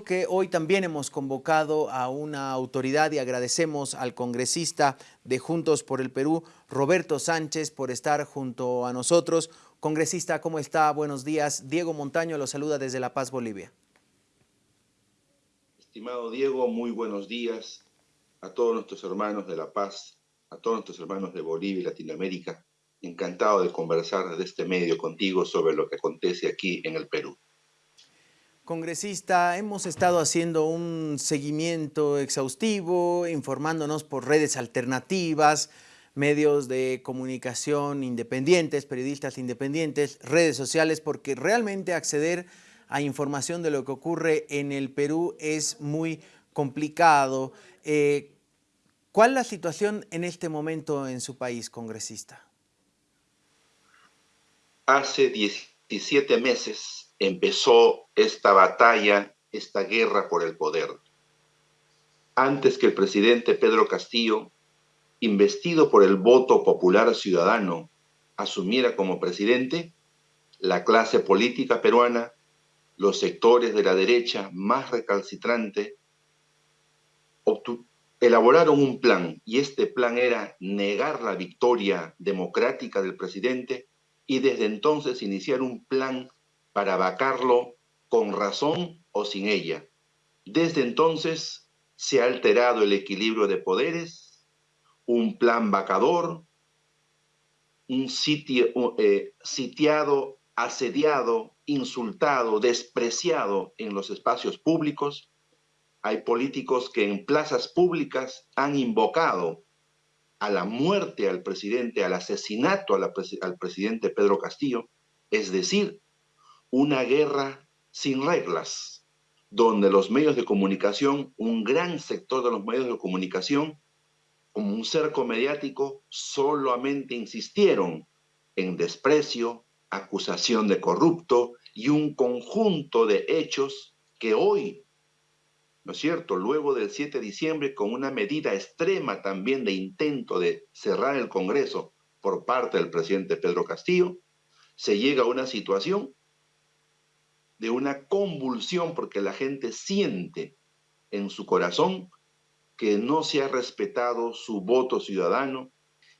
que hoy también hemos convocado a una autoridad y agradecemos al congresista de Juntos por el Perú, Roberto Sánchez, por estar junto a nosotros. Congresista, ¿cómo está? Buenos días. Diego Montaño lo saluda desde La Paz, Bolivia. Estimado Diego, muy buenos días a todos nuestros hermanos de La Paz, a todos nuestros hermanos de Bolivia y Latinoamérica. Encantado de conversar desde este medio contigo sobre lo que acontece aquí en el Perú. Congresista, hemos estado haciendo un seguimiento exhaustivo, informándonos por redes alternativas, medios de comunicación independientes, periodistas independientes, redes sociales, porque realmente acceder a información de lo que ocurre en el Perú es muy complicado. Eh, ¿Cuál es la situación en este momento en su país, congresista? Hace 17 meses empezó esta batalla, esta guerra por el poder. Antes que el presidente Pedro Castillo, investido por el voto popular ciudadano, asumiera como presidente, la clase política peruana, los sectores de la derecha más recalcitrante, elaboraron un plan y este plan era negar la victoria democrática del presidente y desde entonces iniciar un plan para vacarlo con razón o sin ella. Desde entonces se ha alterado el equilibrio de poderes, un plan vacador, un sitio, eh, sitiado, asediado, insultado, despreciado en los espacios públicos. Hay políticos que en plazas públicas han invocado a la muerte al presidente, al asesinato al presidente Pedro Castillo, es decir, una guerra sin reglas, donde los medios de comunicación, un gran sector de los medios de comunicación, como un cerco mediático, solamente insistieron en desprecio, acusación de corrupto y un conjunto de hechos que hoy, ¿no es cierto?, luego del 7 de diciembre, con una medida extrema también de intento de cerrar el Congreso por parte del presidente Pedro Castillo, se llega a una situación de una convulsión porque la gente siente en su corazón que no se ha respetado su voto ciudadano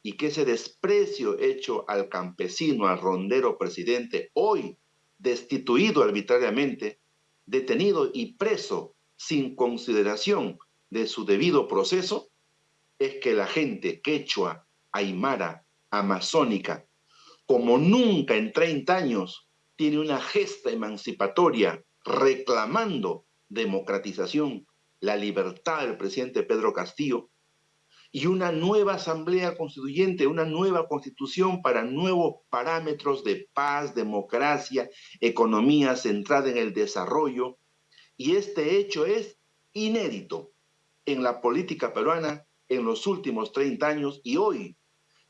y que ese desprecio hecho al campesino, al rondero presidente, hoy destituido arbitrariamente, detenido y preso sin consideración de su debido proceso, es que la gente quechua, aymara, amazónica, como nunca en 30 años tiene una gesta emancipatoria reclamando democratización, la libertad del presidente Pedro Castillo y una nueva asamblea constituyente, una nueva constitución para nuevos parámetros de paz, democracia, economía centrada en el desarrollo. Y este hecho es inédito en la política peruana en los últimos 30 años y hoy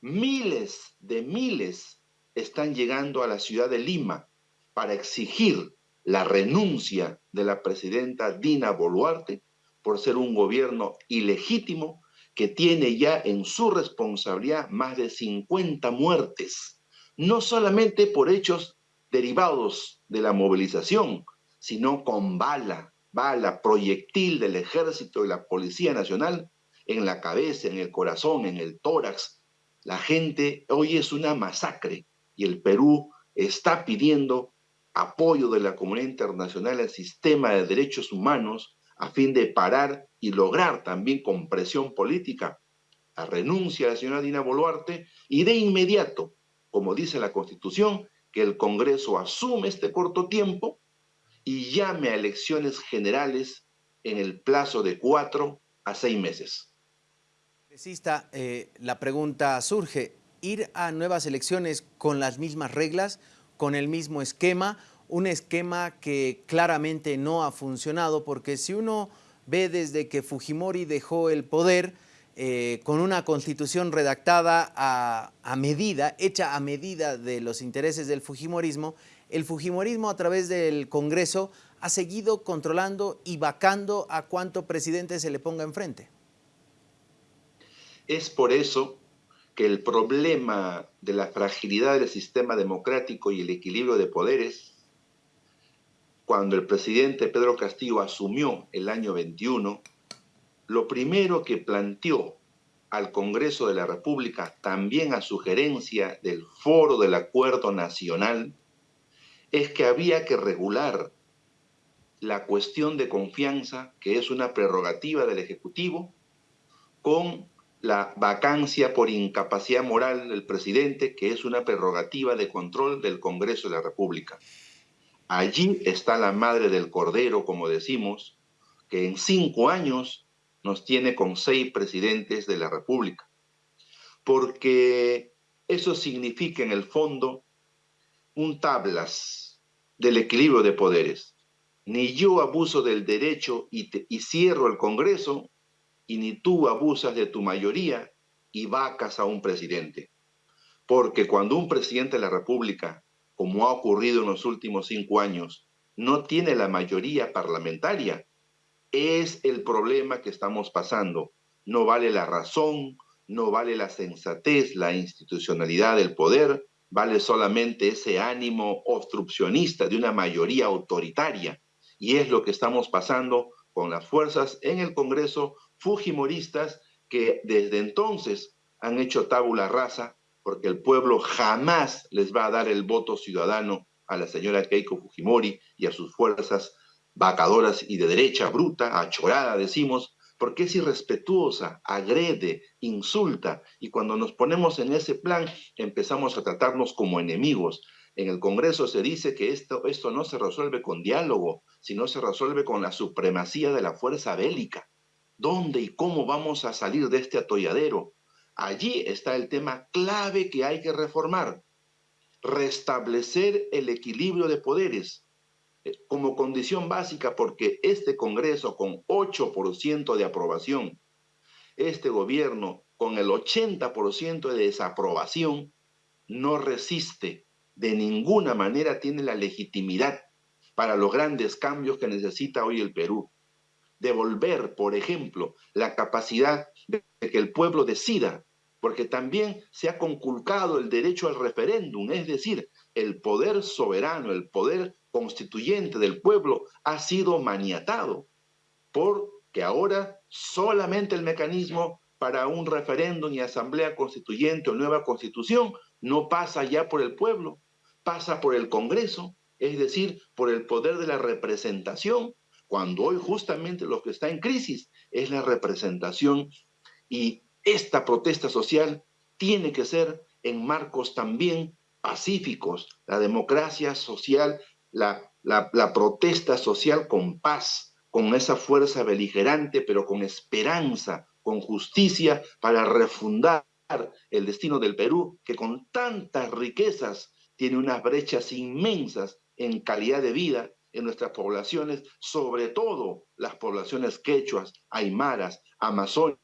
miles de miles están llegando a la ciudad de Lima para exigir la renuncia de la presidenta Dina Boluarte por ser un gobierno ilegítimo que tiene ya en su responsabilidad más de 50 muertes, no solamente por hechos derivados de la movilización, sino con bala, bala, proyectil del ejército y la Policía Nacional en la cabeza, en el corazón, en el tórax. La gente hoy es una masacre y el Perú está pidiendo apoyo de la comunidad internacional al sistema de derechos humanos a fin de parar y lograr también con presión política la renuncia de la señora Dina Boluarte y de inmediato, como dice la Constitución, que el Congreso asume este corto tiempo y llame a elecciones generales en el plazo de cuatro a seis meses. Eh, la pregunta surge, ¿ir a nuevas elecciones con las mismas reglas con el mismo esquema, un esquema que claramente no ha funcionado porque si uno ve desde que Fujimori dejó el poder eh, con una constitución redactada a, medida, hecha a medida de los intereses del Fujimorismo, el Fujimorismo a través del Congreso ha seguido controlando y vacando a cuánto presidente se le ponga enfrente. Es por eso que el problema de la fragilidad del sistema democrático y el equilibrio de poderes, cuando el presidente Pedro Castillo asumió el año 21, lo primero que planteó al Congreso de la República, también a sugerencia del Foro del Acuerdo Nacional, es que había que regular la cuestión de confianza, que es una prerrogativa del Ejecutivo, con la vacancia por incapacidad moral del presidente, que es una prerrogativa de control del Congreso de la República. Allí está la madre del cordero, como decimos, que en cinco años nos tiene con seis presidentes de la República. Porque eso significa en el fondo un tablas del equilibrio de poderes. Ni yo abuso del derecho y, y cierro el Congreso, y ni tú abusas de tu mayoría y vacas a un presidente. Porque cuando un presidente de la República, como ha ocurrido en los últimos cinco años, no tiene la mayoría parlamentaria, es el problema que estamos pasando. No vale la razón, no vale la sensatez, la institucionalidad del poder, vale solamente ese ánimo obstruccionista de una mayoría autoritaria. Y es lo que estamos pasando con las fuerzas en el Congreso fujimoristas que desde entonces han hecho tabula rasa porque el pueblo jamás les va a dar el voto ciudadano a la señora Keiko Fujimori y a sus fuerzas vacadoras y de derecha bruta, achorada, decimos, porque es irrespetuosa, agrede, insulta, y cuando nos ponemos en ese plan empezamos a tratarnos como enemigos. En el Congreso se dice que esto, esto no se resuelve con diálogo, sino se resuelve con la supremacía de la fuerza bélica. ¿Dónde y cómo vamos a salir de este atolladero? Allí está el tema clave que hay que reformar. Restablecer el equilibrio de poderes, como condición básica porque este Congreso con 8% de aprobación, este gobierno con el 80% de desaprobación, no resiste, de ninguna manera tiene la legitimidad para los grandes cambios que necesita hoy el Perú. Devolver, por ejemplo, la capacidad de que el pueblo decida, porque también se ha conculcado el derecho al referéndum, es decir, el poder soberano, el poder constituyente del pueblo ha sido maniatado, porque ahora solamente el mecanismo para un referéndum y asamblea constituyente o nueva constitución no pasa ya por el pueblo, pasa por el Congreso, es decir, por el poder de la representación, cuando hoy justamente lo que está en crisis es la representación y esta protesta social tiene que ser en marcos también pacíficos. La democracia social la, protesta social con paz, con esa fuerza beligerante, pero con esperanza, con justicia para refundar el destino del Perú, que con tantas riquezas tiene unas brechas inmensas en calidad de vida en nuestras poblaciones, sobre todo las poblaciones quechuas, aymaras, amazónicas,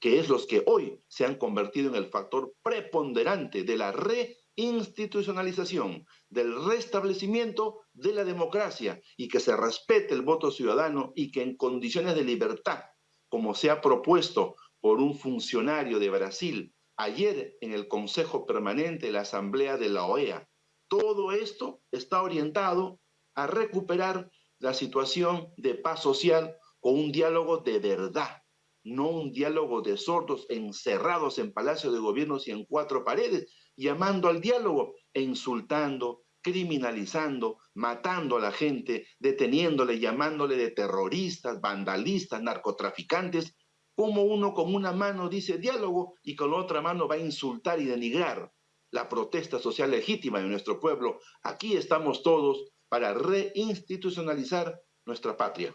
que es los que hoy se han convertido en el factor preponderante de la re institucionalización, del restablecimiento de la democracia y que se respete el voto ciudadano y que en condiciones de libertad, como se ha propuesto por un funcionario de Brasil ayer en el Consejo Permanente de la Asamblea de la OEA, todo esto está orientado a recuperar la situación de paz social con un diálogo de verdad, no un diálogo de sordos encerrados en palacios de gobiernos y en cuatro paredes, llamando al diálogo e insultando, criminalizando, matando a la gente, deteniéndole, llamándole de terroristas, vandalistas, narcotraficantes, como uno con una mano dice diálogo y con la otra mano va a insultar y denigrar la protesta social legítima de nuestro pueblo. Aquí estamos todos para reinstitucionalizar nuestra patria.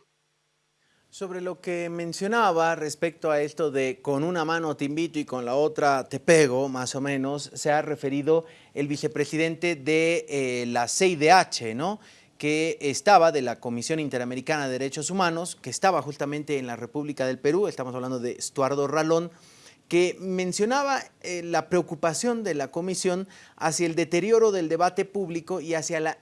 Sobre lo que mencionaba respecto a esto de con una mano te invito y con la otra te pego, más o menos, se ha referido el vicepresidente de eh, la CIDH, ¿no? que estaba de la Comisión Interamericana de Derechos Humanos, que estaba justamente en la República del Perú, estamos hablando de Estuardo Ralón, que mencionaba eh, la preocupación de la comisión hacia el deterioro del debate público y hacia la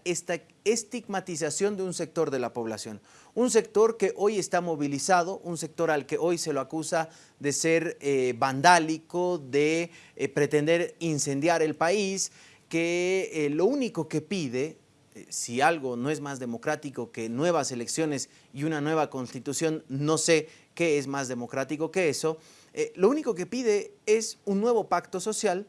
estigmatización de un sector de la población. Un sector que hoy está movilizado, un sector al que hoy se lo acusa de ser eh, vandálico, de eh, pretender incendiar el país, que lo único que pide si algo no es más democrático que nuevas elecciones y una nueva constitución, no sé qué es más democrático que eso, eh, lo único que pide es un nuevo pacto social,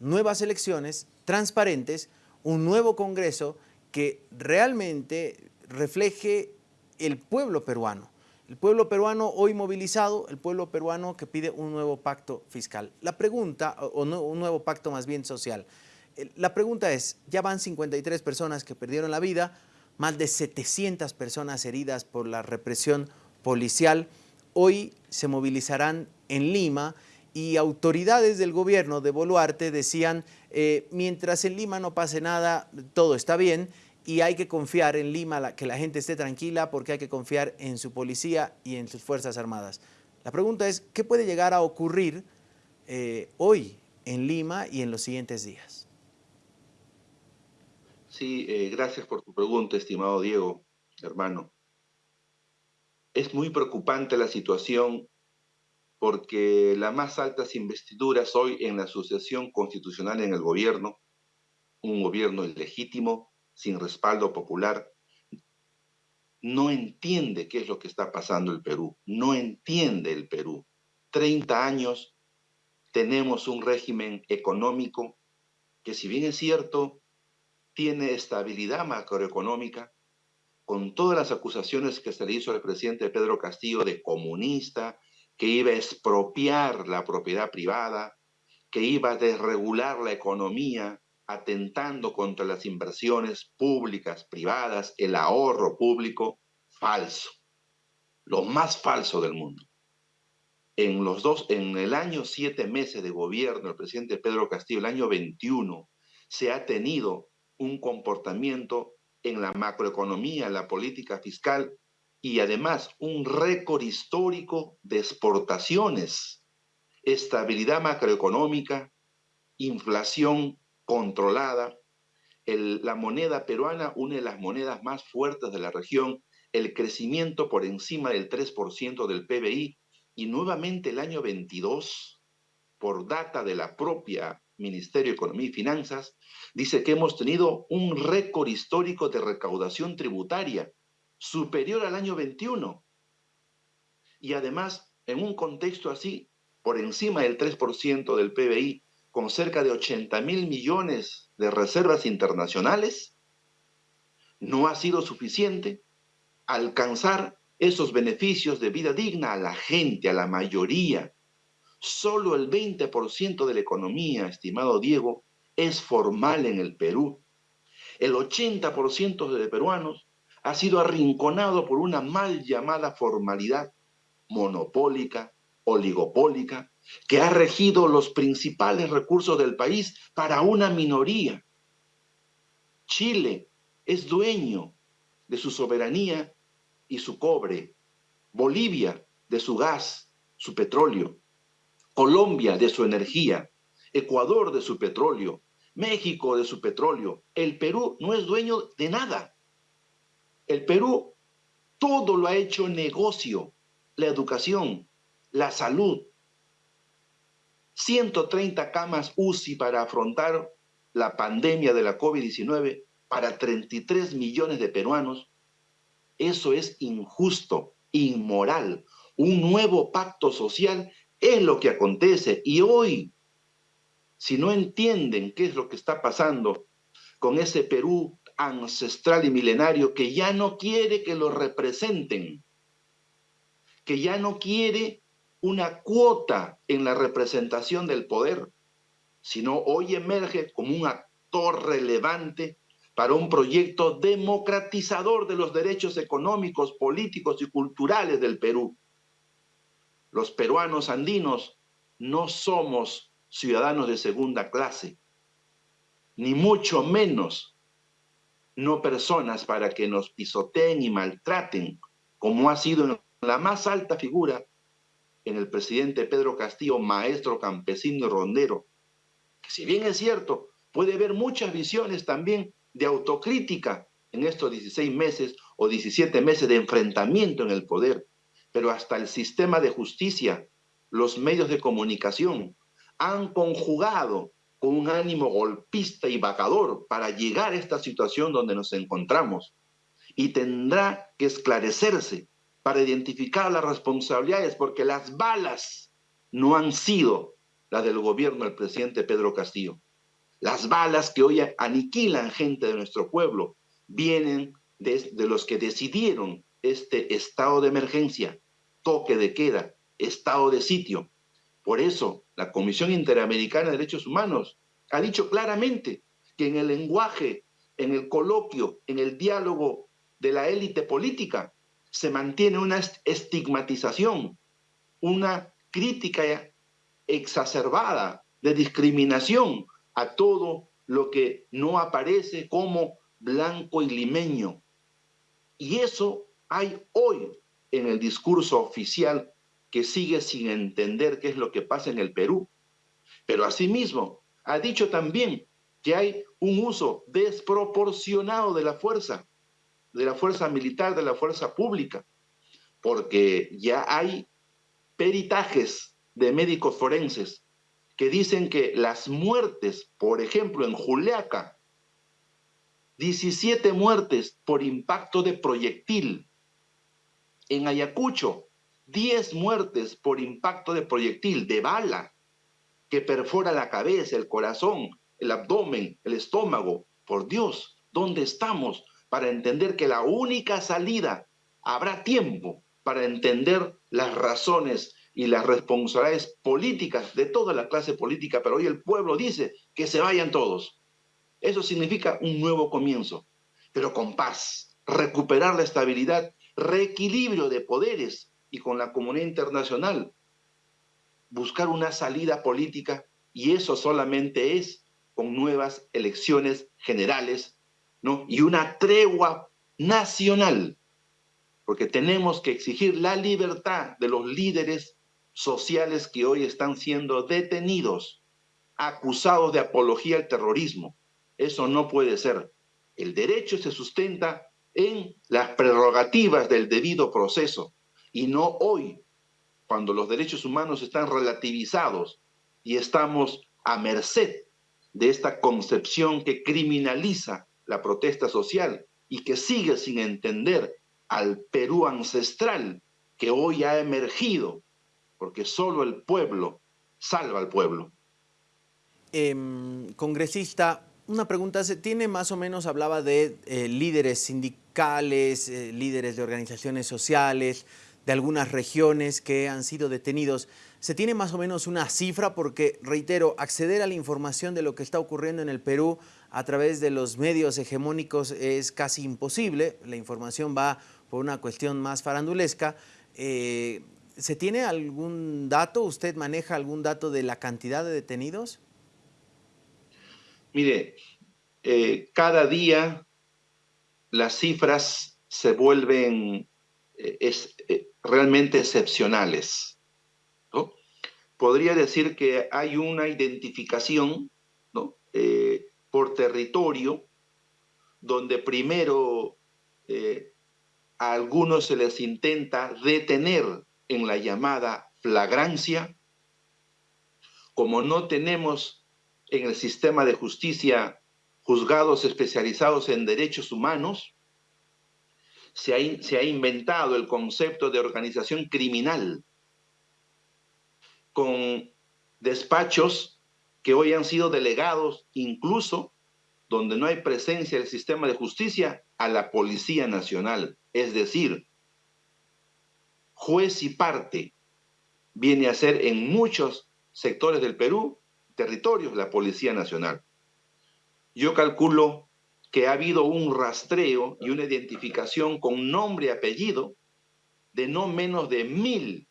nuevas elecciones transparentes, un nuevo Congreso que realmente refleje el pueblo peruano. El pueblo peruano hoy movilizado, el pueblo peruano que pide un nuevo pacto fiscal. La pregunta, o un nuevo pacto más bien social, la pregunta es, ya van 53 personas que perdieron la vida, más de 700 personas heridas por la represión policial. Hoy se movilizarán en Lima y autoridades del gobierno de Boluarte decían, eh, mientras en Lima no pase nada, todo está bien y hay que confiar en Lima, que la gente esté tranquila porque hay que confiar en su policía y en sus Fuerzas Armadas. La pregunta es, ¿qué puede llegar a ocurrir eh, hoy en Lima y en los siguientes días? Sí, eh, gracias por tu pregunta, estimado Diego, hermano. Es muy preocupante la situación porque las más altas investiduras hoy en la asociación constitucional en el gobierno, un gobierno ilegítimo, sin respaldo popular, no entiende qué es lo que está pasando el Perú, no entiende el Perú. 30 años tenemos un régimen económico que si bien es cierto, tiene estabilidad macroeconómica, con todas las acusaciones que se le hizo al presidente Pedro Castillo de comunista, que iba a expropiar la propiedad privada, que iba a desregular la economía, atentando contra las inversiones públicas, privadas, el ahorro público, falso. Lo más falso del mundo. En los dos, en el año siete meses de gobierno del presidente Pedro Castillo, el año 21, se ha tenido un comportamiento en la macroeconomía, la política fiscal y además un récord histórico de exportaciones, estabilidad macroeconómica, inflación controlada. la moneda peruana, une las monedas más fuertes de la región, el crecimiento por encima del 3% del PBI y nuevamente el año 22, por data de la propia Ministerio de Economía y Finanzas, dice que hemos tenido un récord histórico de recaudación tributaria superior al año 21. Y además, en un contexto así, por encima del 3% del PBI, con cerca de 80 mil millones de reservas internacionales, no ha sido suficiente alcanzar esos beneficios de vida digna a la gente, a la mayoría, Solo el 20% de la economía, estimado Diego, es formal en el Perú. El 80% de peruanos ha sido arrinconado por una mal llamada formalidad monopólica, oligopólica, que ha regido los principales recursos del país para una minoría. Chile es dueño de su soberanía y su cobre. Bolivia de su gas, su petróleo. Colombia de su energía, Ecuador de su petróleo, México de su petróleo. El Perú no es dueño de nada. El Perú todo lo ha hecho negocio, la educación, la salud. 130 camas UCI para afrontar la pandemia de la COVID-19 para 33 millones de peruanos. Eso es injusto, inmoral. Un nuevo pacto social es lo que acontece. Y hoy, si no entienden qué es lo que está pasando con ese Perú ancestral y milenario que ya no quiere que lo representen, que ya no quiere una cuota en la representación del poder, sino hoy emerge como un actor relevante para un proyecto democratizador de los derechos económicos, políticos y culturales del Perú. Los peruanos andinos no somos ciudadanos de segunda clase, ni mucho menos no personas para que nos pisoteen y maltraten, como ha sido la más alta figura en el presidente Pedro Castillo, maestro campesino y rondero, si bien es cierto, puede haber muchas visiones también de autocrítica en estos 16 meses o 17 meses de enfrentamiento en el poder, pero hasta el sistema de justicia, los medios de comunicación han conjugado con un ánimo golpista y vacador para llegar a esta situación donde nos encontramos. Y tendrá que esclarecerse para identificar las responsabilidades, porque las balas no han sido las del gobierno del presidente Pedro Castillo. Las balas que hoy aniquilan gente de nuestro pueblo vienen de, de los que decidieron este estado de emergencia, toque de queda, estado de sitio. Por eso, la Comisión Interamericana de Derechos Humanos ha dicho claramente que en el lenguaje, en el coloquio, en el diálogo de la élite política, se mantiene una estigmatización, una crítica exacerbada de discriminación a todo lo que no aparece como blanco y limeño. Y eso hay hoy en el discurso oficial que sigue sin entender qué es lo que pasa en el Perú. Pero asimismo, ha dicho también que hay un uso desproporcionado de la fuerza, de la fuerza militar, de la fuerza pública, porque ya hay peritajes de médicos forenses que dicen que las muertes, por ejemplo, en Juliaca, 17 muertes por impacto de proyectil. En Ayacucho, 10 muertes por impacto de proyectil, de bala, que perfora la cabeza, el corazón, el abdomen, el estómago. Por Dios, ¿dónde estamos para entender que la única salida, habrá tiempo para entender las razones y las responsabilidades políticas de toda la clase política, pero hoy el pueblo dice que se vayan todos. Eso significa un nuevo comienzo, pero con paz, recuperar la estabilidad, reequilibrio de poderes y con la comunidad internacional, buscar una salida política y eso solamente es con nuevas elecciones generales, ¿no? Y una tregua nacional, porque tenemos que exigir la libertad de los líderes sociales que hoy están siendo detenidos, acusados de apología al terrorismo. Eso no puede ser. El derecho se sustenta en las prerrogativas del debido proceso y no hoy, cuando los derechos humanos están relativizados y estamos a merced de esta concepción que criminaliza la protesta social y que sigue sin entender al Perú ancestral que hoy ha emergido porque solo el pueblo salva al pueblo. Em, congresista, una pregunta, se tiene más o menos, hablaba de eh, líderes sindicales, eh, líderes de organizaciones sociales, de algunas regiones que han sido detenidos. ¿Se tiene más o menos una cifra? Porque, reitero, acceder a la información de lo que está ocurriendo en el Perú a través de los medios hegemónicos es casi imposible. La información va por una cuestión más farandulesca. Eh, ¿Se tiene algún dato? ¿Usted maneja algún dato de la cantidad de detenidos? Mire, eh, cada día las cifras se vuelven eh, es, realmente excepcionales. ¿no? Podría decir que hay una identificación ¿no? por territorio donde primero a algunos se les intenta detener en la llamada flagrancia, como no tenemos en el sistema de justicia juzgados especializados en derechos humanos, se ha, se ha, inventado el concepto de organización criminal con despachos que hoy han sido delegados incluso donde no hay presencia del sistema de justicia a la Policía Nacional. Es decir, juez y parte viene a ser en muchos sectores del Perú, territorios, la Policía Nacional. Yo calculo que ha habido un rastreo y una identificación con nombre y apellido de no menos de mil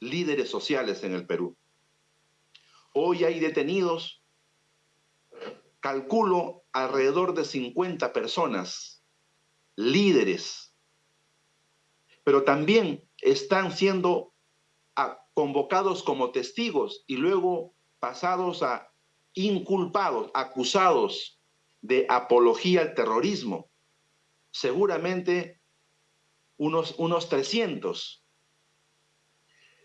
líderes sociales en el Perú. Hoy hay detenidos, calculo, alrededor de 50 personas, líderes, pero también están siendo convocados como testigos y luego pasados a inculpados, acusados de apología al terrorismo. Seguramente unos, unos 300.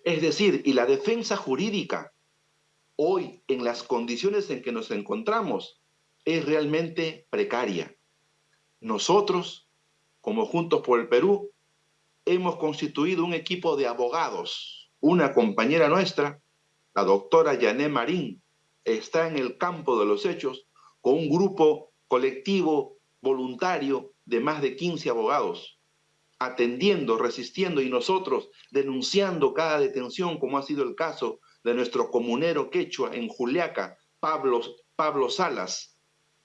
Es decir, y la defensa jurídica hoy en las condiciones en que nos encontramos es realmente precaria. Nosotros, como Juntos por el Perú, hemos constituido un equipo de abogados. Una compañera nuestra, la doctora Yané Marín, está en el campo de los hechos con un grupo colectivo voluntario de más de 15 abogados, atendiendo, resistiendo y nosotros denunciando cada detención, como ha sido el caso de nuestro comunero quechua en Juliaca, Pablo, Pablo Salas,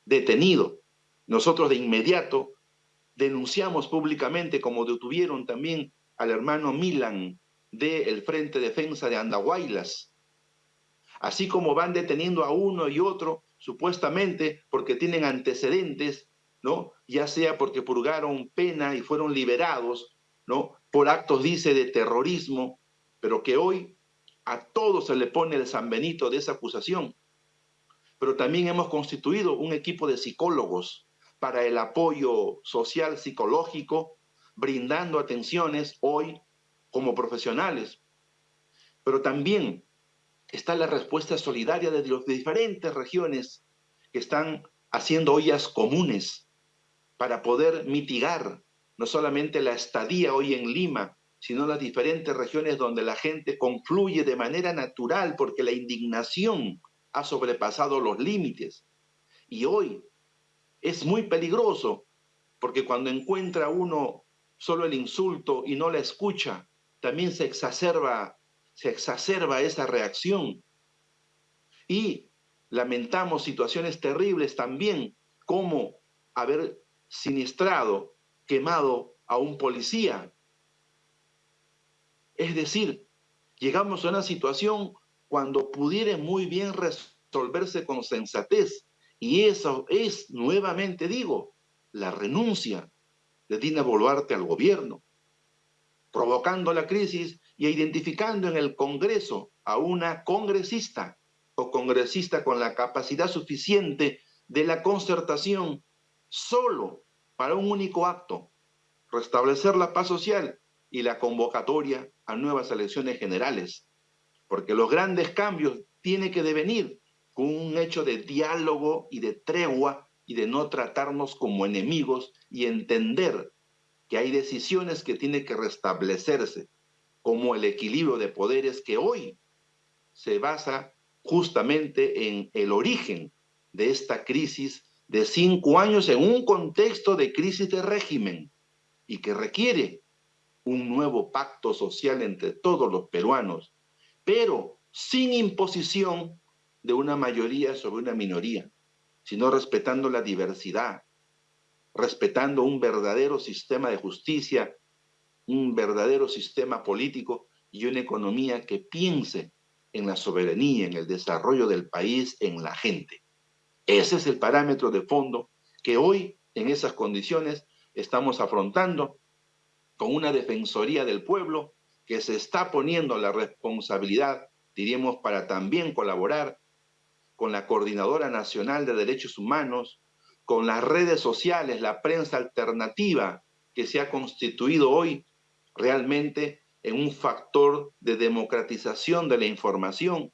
detenido. Nosotros de inmediato denunciamos públicamente como detuvieron también al hermano Milan del Frente Defensa de Andahuaylas, así como van deteniendo a uno y otro supuestamente porque tienen antecedentes, ¿no? Ya sea porque purgaron pena y fueron liberados, ¿no? Por actos, dice, de terrorismo, pero que hoy a todos se le pone el San Benito de esa acusación. Pero también hemos constituido un equipo de psicólogos para el apoyo social psicológico, brindando atenciones hoy como profesionales. Pero también está la respuesta solidaria de las diferentes regiones que están haciendo ollas comunes para poder mitigar no solamente la estadía hoy en Lima, sino las diferentes regiones donde la gente confluye de manera natural porque la indignación ha sobrepasado los límites. Y hoy es muy peligroso porque cuando encuentra uno solo el insulto y no la escucha, también se exacerba, se exacerba esa reacción. Y lamentamos situaciones terribles también, como haber siniestrado, quemado a un policía es decir, llegamos a una situación cuando pudiera muy bien resolverse con sensatez. Y eso es, nuevamente digo, la renuncia de Dina Boluarte al gobierno, provocando la crisis y identificando en el Congreso a una congresista o congresista con la capacidad suficiente de la concertación solo para un único acto, restablecer la paz social y la convocatoria a nuevas elecciones generales, porque los grandes cambios tienen que devenir con un hecho de diálogo y de tregua y de no tratarnos como enemigos y entender que hay decisiones que tienen que restablecerse, como el equilibrio de poderes que hoy se basa justamente en el origen de esta crisis de cinco años en un contexto de crisis de régimen y que requiere un nuevo pacto social entre todos los peruanos, pero sin imposición de una mayoría sobre una minoría, sino respetando la diversidad, respetando un verdadero sistema de justicia, un verdadero sistema político y una economía que piense en la soberanía, en el desarrollo del país, en la gente. Ese es el parámetro de fondo que hoy, en esas condiciones, estamos afrontando con una Defensoría del Pueblo que se está poniendo la responsabilidad, diríamos, para también colaborar con la Coordinadora Nacional de Derechos Humanos, con las redes sociales, la prensa alternativa que se ha constituido hoy realmente en un factor de democratización de la información,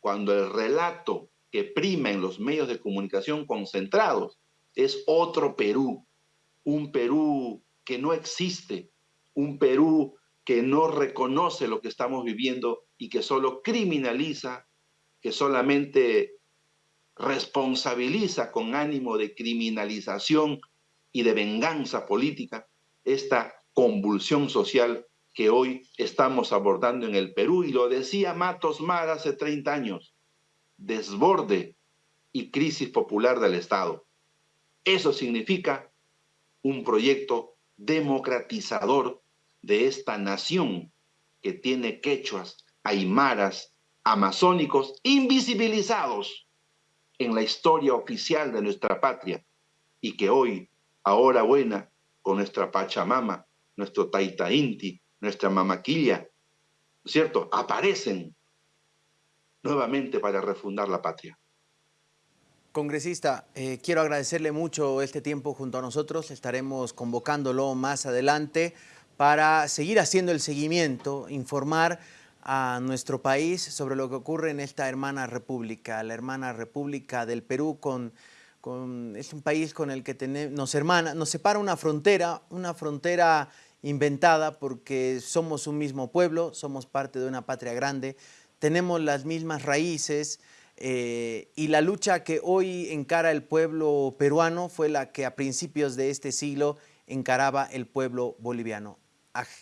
cuando el relato que prima en los medios de comunicación concentrados es otro Perú, un Perú que no existe, un Perú que no reconoce lo que estamos viviendo y que solo criminaliza, que solamente responsabiliza con ánimo de criminalización y de venganza política esta convulsión social que hoy estamos abordando en el Perú. Y lo decía Matos Mar hace 30 años, desborde y crisis popular del Estado. Eso significa un proyecto democratizador de esta nación que tiene quechuas, aymaras, amazónicos invisibilizados en la historia oficial de nuestra patria y que hoy, ahora buena, con nuestra Pachamama, nuestro Taita Inti, nuestra Mamaquilla, ¿no es cierto?, aparecen nuevamente para refundar la patria. Congresista, eh, quiero agradecerle mucho este tiempo junto a nosotros. Estaremos convocándolo más adelante para seguir haciendo el seguimiento, informar a nuestro país sobre lo que ocurre en esta hermana república, la hermana república del Perú con, es un país con el que nos hermana, nos separa una frontera, una frontera inventada porque somos un mismo pueblo, somos parte de una patria grande, tenemos las mismas raíces eh, y la lucha que hoy encara el pueblo peruano fue la que a principios de este siglo encaraba el pueblo boliviano.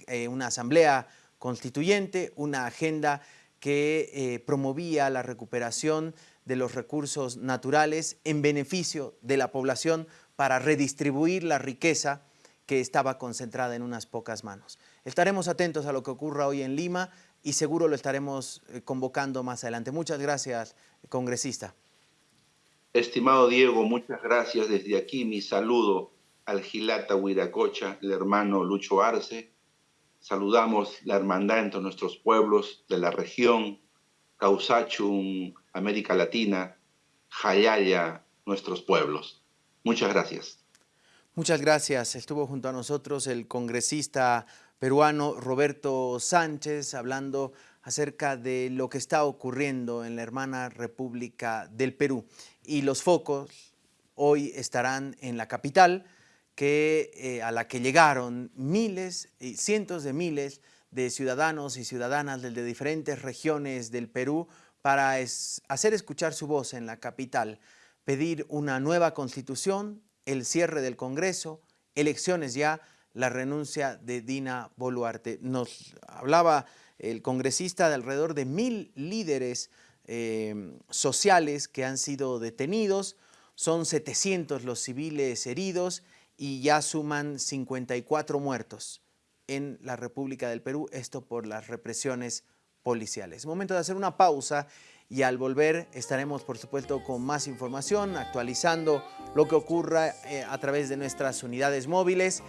Eh, una asamblea constituyente, una agenda que eh, promovía la recuperación de los recursos naturales en beneficio de la población para redistribuir la riqueza que estaba concentrada en unas pocas manos. Estaremos atentos a lo que ocurra hoy en Lima y seguro lo estaremos eh, convocando más adelante. Muchas gracias, congresista. Estimado Diego, muchas gracias. Desde aquí mi saludo al Gilata Huiracocha, el hermano Lucho Arce. Saludamos la hermandad entre nuestros pueblos de la región, Causachum, América Latina, Jayaya, nuestros pueblos. Muchas gracias. Muchas gracias. Estuvo junto a nosotros el congresista peruano Roberto Sánchez hablando acerca de lo que está ocurriendo en la hermana República del Perú. Y los focos hoy estarán en la capital, que, eh, a la que llegaron miles y cientos de miles de ciudadanos y ciudadanas de diferentes regiones del Perú para hacer escuchar su voz en la capital, pedir una nueva constitución, el cierre del Congreso, elecciones ya, la renuncia de Dina Boluarte. Nos hablaba el congresista de alrededor de mil líderes eh, sociales que han sido detenidos, son 700 los civiles heridos y ya suman 54 muertos en la República del Perú, esto por las represiones policiales. Es momento de hacer una pausa y al volver estaremos por supuesto con más información, actualizando lo que ocurra eh, a través de nuestras unidades móviles